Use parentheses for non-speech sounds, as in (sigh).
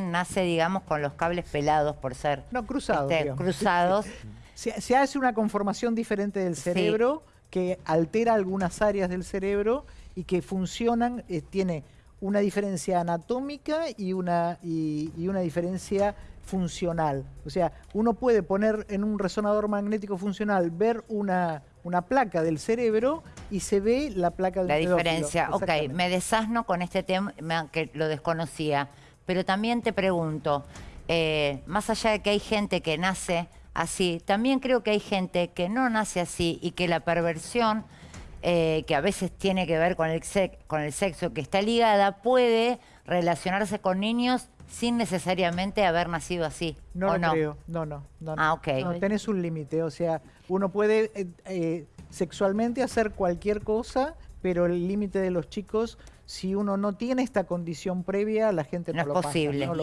nace, digamos, con los cables pelados por ser No, cruzados, este, cruzados. (laughs) Se, se hace una conformación diferente del Sí. cerebro que altera algunas áreas del cerebro y que funcionan, eh, tiene una diferencia anatómica y una, y, y una diferencia funcional. O sea, uno puede poner en un resonador magnético funcional, ver una, una placa del cerebro y se ve la placa del La pedófilo. diferencia. Ok, me desasno con este tema que lo desconocía. Pero también te pregunto, eh, más allá de que hay gente que nace así, también creo que hay gente que no nace así y que la perversión, eh, que a veces tiene que ver con el, sex- con el sexo, que está ligada, puede relacionarse con niños sin necesariamente haber nacido así. No ¿o lo no? creo, no, no, no. no. Ah, ok. No, tenés un límite, o sea, uno puede eh, eh, sexualmente hacer cualquier cosa, pero el límite de los chicos, si uno no tiene esta condición previa, la gente No no, es lo pasa, posible. no lo